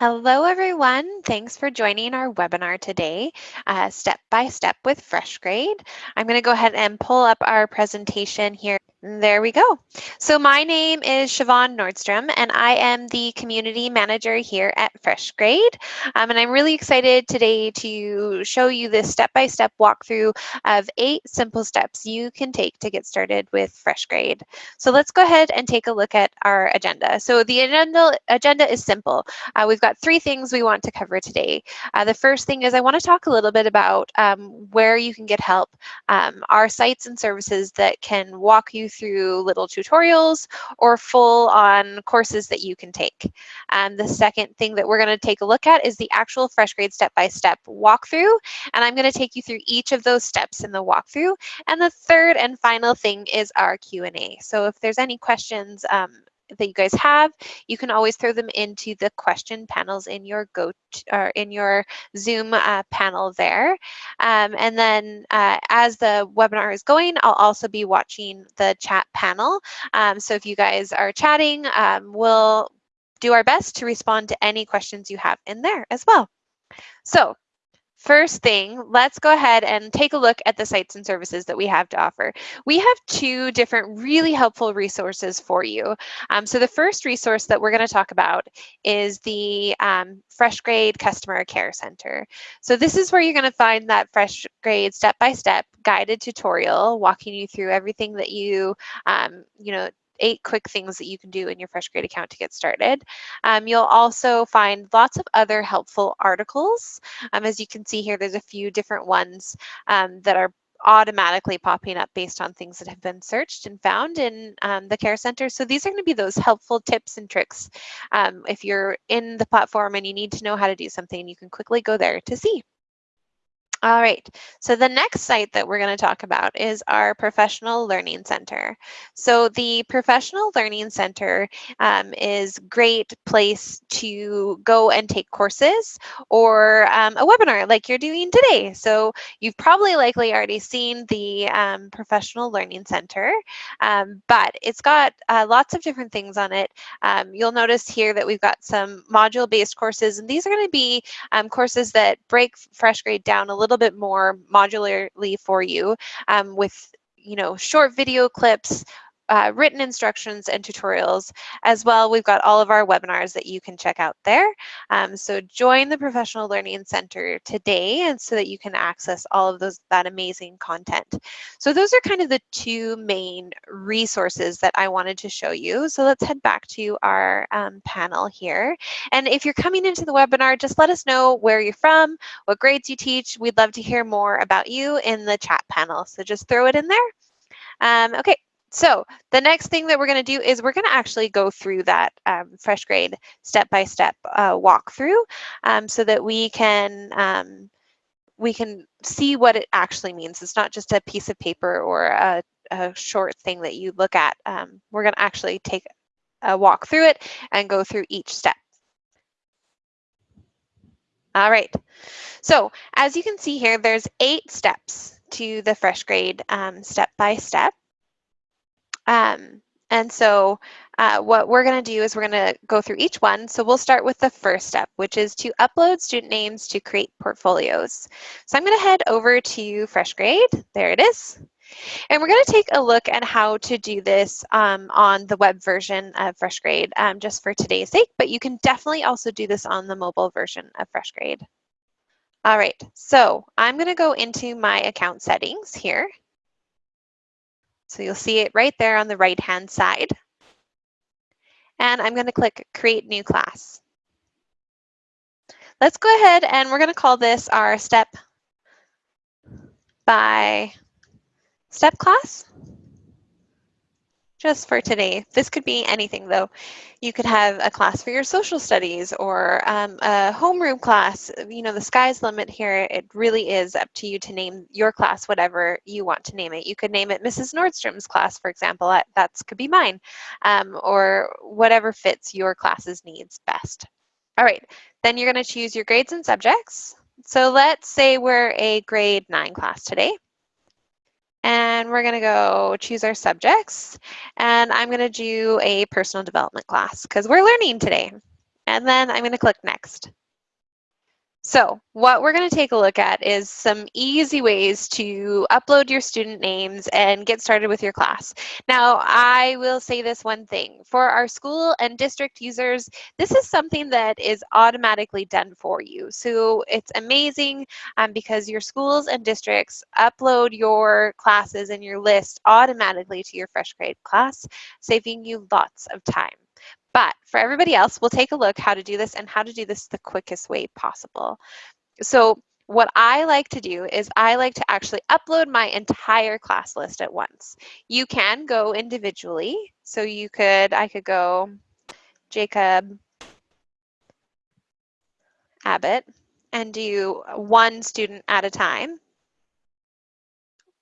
Hello, everyone. Thanks for joining our webinar today, uh, Step by Step with FreshGrade. I'm going to go ahead and pull up our presentation here. There we go. So my name is Siobhan Nordstrom, and I am the community manager here at FreshGrade. Um, and I'm really excited today to show you this step-by-step -step walkthrough of eight simple steps you can take to get started with FreshGrade. So let's go ahead and take a look at our agenda. So the agenda, agenda is simple. Uh, we've got three things we want to cover today. Uh, the first thing is I want to talk a little bit about um, where you can get help, um, our sites and services that can walk you through little tutorials or full on courses that you can take. Um, the second thing that we're going to take a look at is the actual FreshGrade step-by-step walkthrough, and I'm going to take you through each of those steps in the walkthrough. And the third and final thing is our Q&A. So if there's any questions um, that you guys have, you can always throw them into the question panels in your go or in your Zoom uh, panel there. Um, and then uh, as the webinar is going, I'll also be watching the chat panel. Um, so if you guys are chatting, um, we'll do our best to respond to any questions you have in there as well. So First thing, let's go ahead and take a look at the sites and services that we have to offer. We have two different really helpful resources for you. Um, so the first resource that we're going to talk about is the um, FreshGrade Customer Care Center. So this is where you're going to find that FreshGrade step-by-step guided tutorial walking you through everything that you, um, you know, eight quick things that you can do in your FreshGrade account to get started. Um, you'll also find lots of other helpful articles. Um, as you can see here, there's a few different ones um, that are automatically popping up based on things that have been searched and found in um, the care center. So these are going to be those helpful tips and tricks. Um, if you're in the platform and you need to know how to do something, you can quickly go there to see. All right, so the next site that we're going to talk about is our Professional Learning Center. So the Professional Learning Center um, is great place to go and take courses or um, a webinar like you're doing today. So you've probably likely already seen the um, Professional Learning Center, um, but it's got uh, lots of different things on it. Um, you'll notice here that we've got some module-based courses, and these are going to be um, courses that break FreshGrade down a little little bit more modularly for you um, with you know short video clips uh, written instructions and tutorials as well. We've got all of our webinars that you can check out there. Um, so join the Professional Learning Center today and so that you can access all of those that amazing content. So those are kind of the two main resources that I wanted to show you. So let's head back to our um, panel here. And if you're coming into the webinar, just let us know where you're from, what grades you teach. We'd love to hear more about you in the chat panel. So just throw it in there. Um, okay, so the next thing that we're going to do is we're going to actually go through that um, FreshGrade step-by-step uh, walkthrough um, so that we can um, we can see what it actually means. It's not just a piece of paper or a, a short thing that you look at. Um, we're going to actually take a walk through it and go through each step. All right, so as you can see here, there's eight steps to the FreshGrade um, step-by-step. Um, and so uh, what we're going to do is we're going to go through each one. So we'll start with the first step, which is to upload student names to create portfolios. So I'm going to head over to FreshGrade. There it is. And we're going to take a look at how to do this um, on the web version of FreshGrade um, just for today's sake, but you can definitely also do this on the mobile version of FreshGrade. All right, so I'm going to go into my account settings here. So you'll see it right there on the right-hand side. And I'm going to click Create New Class. Let's go ahead and we're going to call this our step by step class just for today. This could be anything though. You could have a class for your social studies or um, a homeroom class. You know, the sky's the limit here. It really is up to you to name your class whatever you want to name it. You could name it Mrs. Nordstrom's class, for example. That could be mine um, or whatever fits your class's needs best. All right, then you're going to choose your grades and subjects. So let's say we're a grade 9 class today. And we're going to go choose our subjects. And I'm going to do a personal development class because we're learning today. And then I'm going to click next. So what we're going to take a look at is some easy ways to upload your student names and get started with your class. Now, I will say this one thing. For our school and district users, this is something that is automatically done for you. So it's amazing um, because your schools and districts upload your classes and your list automatically to your fresh grade class, saving you lots of time. But for everybody else, we'll take a look how to do this and how to do this the quickest way possible. So what I like to do is I like to actually upload my entire class list at once. You can go individually. So you could, I could go Jacob Abbott and do one student at a time.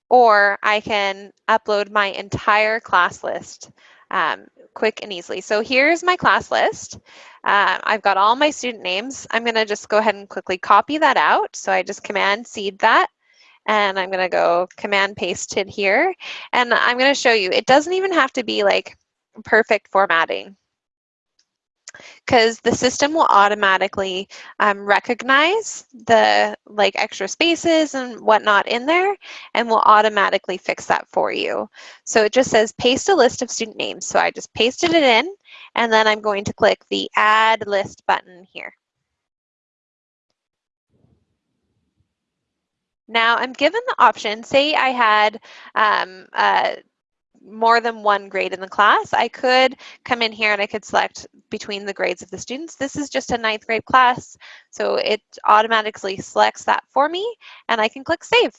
Or I can upload my entire class list um, quick and easily. So here's my class list. Uh, I've got all my student names. I'm going to just go ahead and quickly copy that out. So I just command seed that and I'm going to go command paste it here. And I'm going to show you, it doesn't even have to be like perfect formatting because the system will automatically um, recognize the like extra spaces and whatnot in there and will automatically fix that for you. So it just says paste a list of student names. So I just pasted it in and then I'm going to click the add list button here. Now I'm given the option, say I had um, more than one grade in the class, I could come in here and I could select between the grades of the students. This is just a ninth grade class, so it automatically selects that for me and I can click save.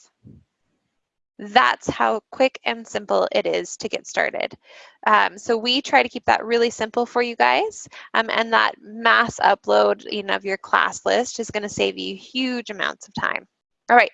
That's how quick and simple it is to get started. Um, so we try to keep that really simple for you guys um, and that mass upload you know, of your class list is gonna save you huge amounts of time. All right,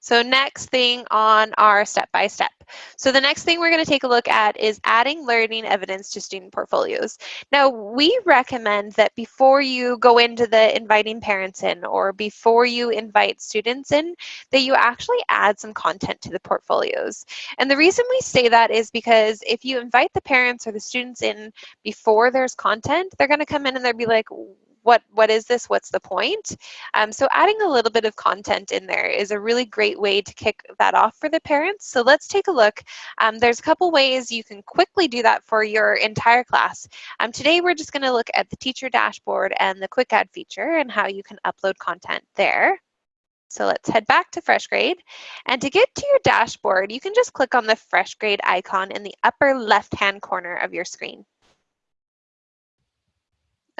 so next thing on our step-by-step. -step. So the next thing we're going to take a look at is adding learning evidence to student portfolios. Now, we recommend that before you go into the inviting parents in or before you invite students in, that you actually add some content to the portfolios. And the reason we say that is because if you invite the parents or the students in before there's content, they're going to come in and they'll be like, what what is this? What's the point? Um, so adding a little bit of content in there is a really great way to kick that off for the parents. So let's take a look. Um, there's a couple ways you can quickly do that for your entire class. Um, today we're just going to look at the teacher dashboard and the quick add feature and how you can upload content there. So let's head back to FreshGrade. And to get to your dashboard, you can just click on the FreshGrade icon in the upper left-hand corner of your screen.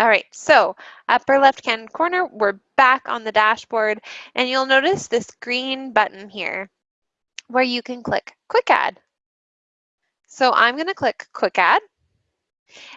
All right, so upper left-hand corner, we're back on the dashboard, and you'll notice this green button here where you can click Quick Add. So I'm going to click Quick Add.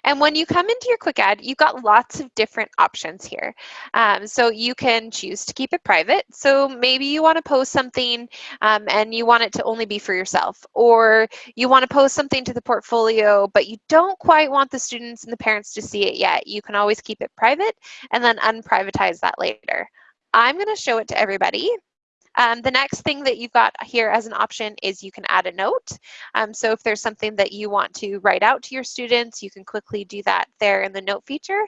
And when you come into your quick add, you've got lots of different options here. Um, so you can choose to keep it private. So maybe you want to post something um, and you want it to only be for yourself, or you want to post something to the portfolio, but you don't quite want the students and the parents to see it yet. You can always keep it private and then unprivatize that later. I'm going to show it to everybody. Um, the next thing that you've got here as an option is you can add a note. Um, so if there's something that you want to write out to your students, you can quickly do that there in the note feature.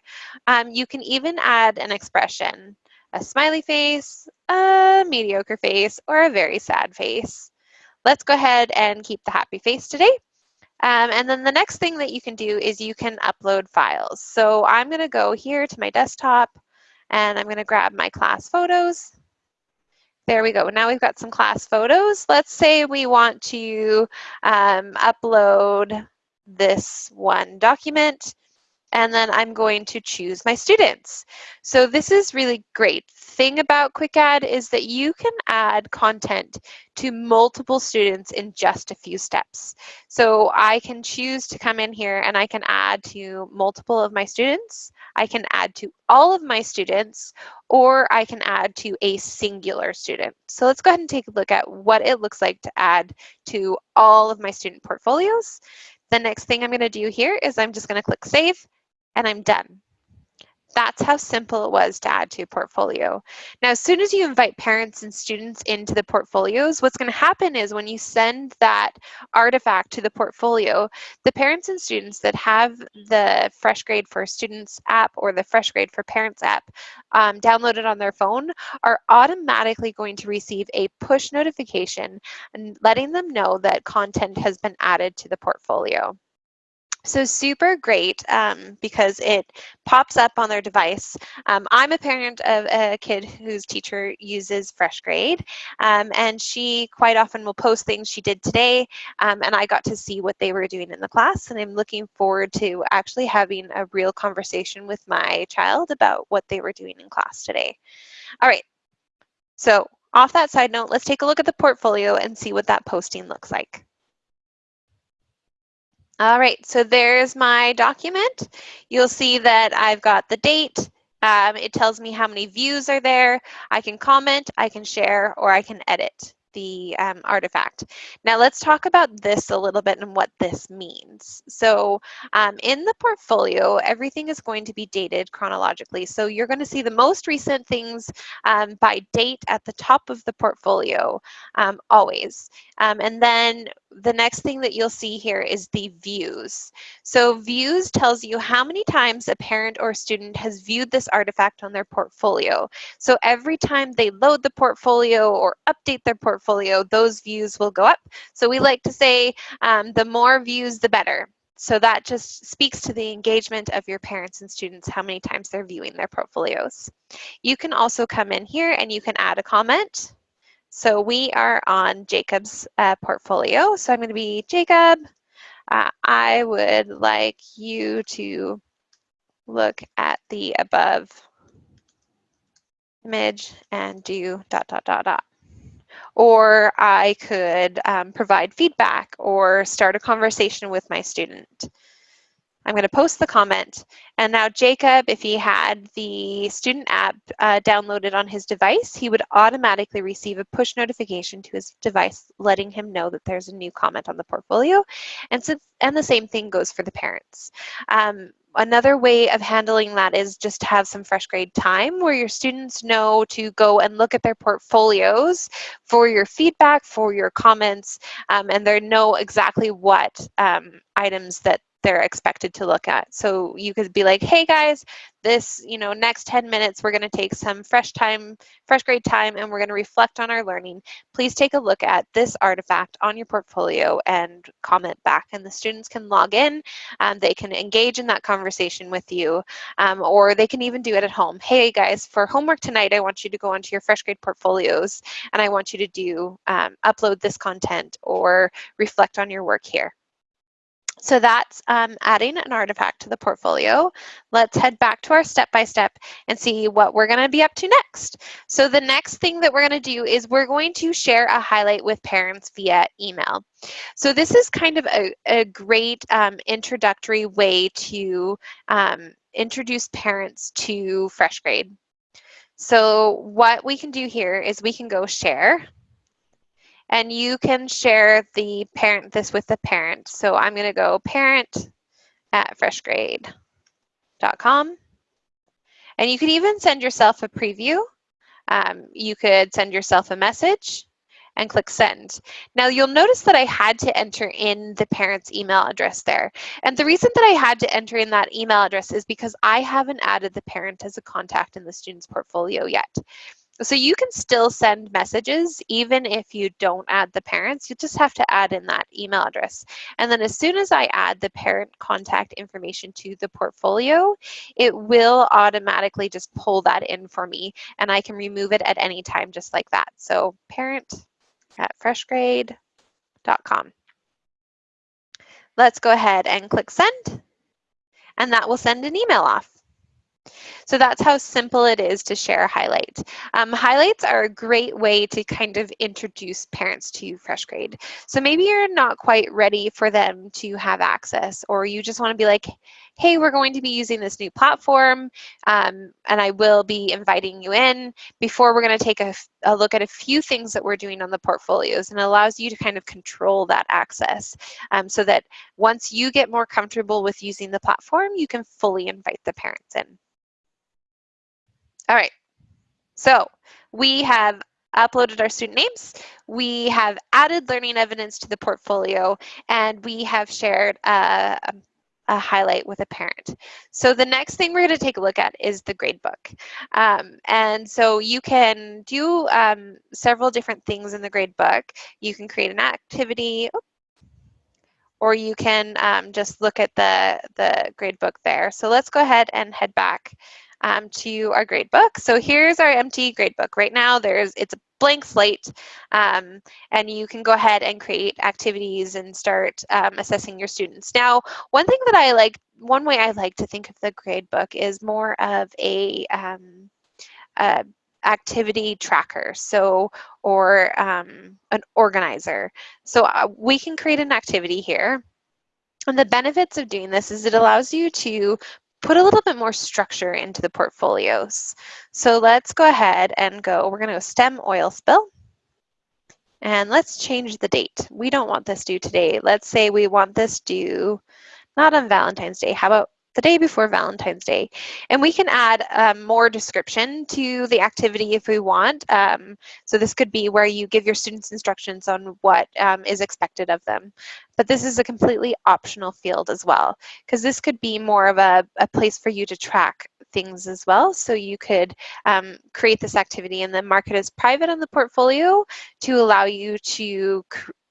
Um, you can even add an expression, a smiley face, a mediocre face, or a very sad face. Let's go ahead and keep the happy face today. Um, and then the next thing that you can do is you can upload files. So I'm going to go here to my desktop and I'm going to grab my class photos. There we go. Now we've got some class photos. Let's say we want to um, upload this one document and then I'm going to choose my students. So this is really great. Thing about Quick Add is that you can add content to multiple students in just a few steps. So I can choose to come in here and I can add to multiple of my students. I can add to all of my students, or I can add to a singular student. So let's go ahead and take a look at what it looks like to add to all of my student portfolios. The next thing I'm gonna do here is I'm just gonna click save and I'm done. That's how simple it was to add to a portfolio. Now, as soon as you invite parents and students into the portfolios, what's going to happen is when you send that artifact to the portfolio, the parents and students that have the Fresh Grade for Students app or the Fresh Grade for Parents app um, downloaded on their phone are automatically going to receive a push notification and letting them know that content has been added to the portfolio. So super great um, because it pops up on their device. Um, I'm a parent of a kid whose teacher uses FreshGrade um, and she quite often will post things she did today um, and I got to see what they were doing in the class and I'm looking forward to actually having a real conversation with my child about what they were doing in class today. All right, so off that side note, let's take a look at the portfolio and see what that posting looks like. All right, so there's my document. You'll see that I've got the date. Um, it tells me how many views are there. I can comment, I can share, or I can edit the um, artifact. Now let's talk about this a little bit and what this means. So um, in the portfolio, everything is going to be dated chronologically. So you're going to see the most recent things um, by date at the top of the portfolio um, always. Um, and then the next thing that you'll see here is the views. So views tells you how many times a parent or student has viewed this artifact on their portfolio. So every time they load the portfolio or update their portfolio, those views will go up. So we like to say um, the more views, the better. So that just speaks to the engagement of your parents and students, how many times they're viewing their portfolios. You can also come in here and you can add a comment. So we are on Jacob's uh, portfolio. So I'm going to be Jacob. Uh, I would like you to look at the above image and do dot, dot, dot, dot. Or I could um, provide feedback or start a conversation with my student. I'm going to post the comment. And now Jacob, if he had the student app uh, downloaded on his device, he would automatically receive a push notification to his device letting him know that there's a new comment on the portfolio. And, so, and the same thing goes for the parents. Um, another way of handling that is just to have some fresh grade time where your students know to go and look at their portfolios for your feedback, for your comments, um, and they know exactly what um, items that they're expected to look at. So you could be like, hey guys, this, you know, next 10 minutes, we're gonna take some fresh time, fresh grade time, and we're gonna reflect on our learning. Please take a look at this artifact on your portfolio and comment back. And the students can log in, um, they can engage in that conversation with you, um, or they can even do it at home. Hey guys, for homework tonight, I want you to go onto your fresh grade portfolios and I want you to do, um, upload this content or reflect on your work here. So that's um, adding an artifact to the portfolio. Let's head back to our step-by-step -step and see what we're gonna be up to next. So the next thing that we're gonna do is we're going to share a highlight with parents via email. So this is kind of a, a great um, introductory way to um, introduce parents to FreshGrade. So what we can do here is we can go share and you can share the parent this with the parent. So I'm going to go parent at freshgrade.com. And you could even send yourself a preview. Um, you could send yourself a message and click send. Now you'll notice that I had to enter in the parent's email address there. And the reason that I had to enter in that email address is because I haven't added the parent as a contact in the student's portfolio yet. So you can still send messages even if you don't add the parents. You just have to add in that email address. And then as soon as I add the parent contact information to the portfolio, it will automatically just pull that in for me and I can remove it at any time just like that. So parent at freshgrade.com. Let's go ahead and click send and that will send an email off. So that's how simple it is to share highlights. Um, highlights are a great way to kind of introduce parents to FreshGrade. So maybe you're not quite ready for them to have access or you just want to be like, hey, we're going to be using this new platform um, and I will be inviting you in before we're going to take a, a, look at a few things that we're doing on the portfolios and it allows you to kind of control that access um, so that once you get more comfortable with using the platform, you can fully invite the parents in. All right, so we have uploaded our student names, we have added learning evidence to the portfolio, and we have shared a, a highlight with a parent. So the next thing we're going to take a look at is the gradebook. Um, and so you can do um, several different things in the gradebook. You can create an activity, or you can um, just look at the, the gradebook there. So let's go ahead and head back um, to our gradebook. So here's our empty gradebook. Right now, there's it's a blank slate, um, and you can go ahead and create activities and start um, assessing your students. Now, one thing that I like, one way I like to think of the gradebook is more of a, um, a activity tracker so or um, an organizer so uh, we can create an activity here and the benefits of doing this is it allows you to put a little bit more structure into the portfolios. So let's go ahead and go, we're gonna go STEM oil spill. And let's change the date. We don't want this due today. Let's say we want this due not on Valentine's Day. How about the day before Valentine's Day. And we can add um, more description to the activity if we want. Um, so this could be where you give your students instructions on what um, is expected of them. But this is a completely optional field as well, because this could be more of a, a place for you to track things as well. So you could um, create this activity and then mark it as private on the portfolio to allow you to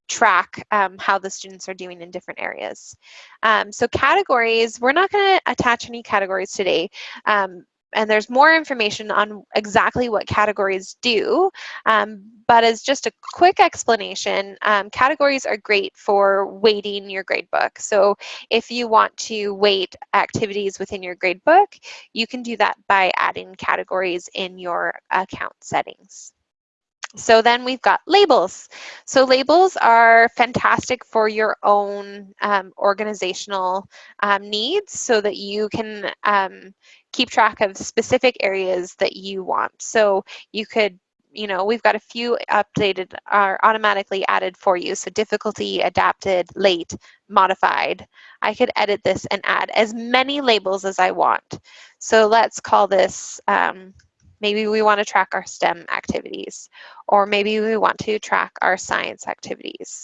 track um, how the students are doing in different areas. Um, so categories, we're not going to attach any categories today. Um, and there's more information on exactly what categories do. Um, but as just a quick explanation, um, categories are great for weighting your gradebook. So if you want to weight activities within your gradebook, you can do that by adding categories in your account settings. So then we've got labels. So labels are fantastic for your own um, organizational um, needs so that you can um, keep track of specific areas that you want. So you could you know, we've got a few updated are automatically added for you. So difficulty, adapted, late, modified. I could edit this and add as many labels as I want. So let's call this um, Maybe we want to track our STEM activities, or maybe we want to track our science activities.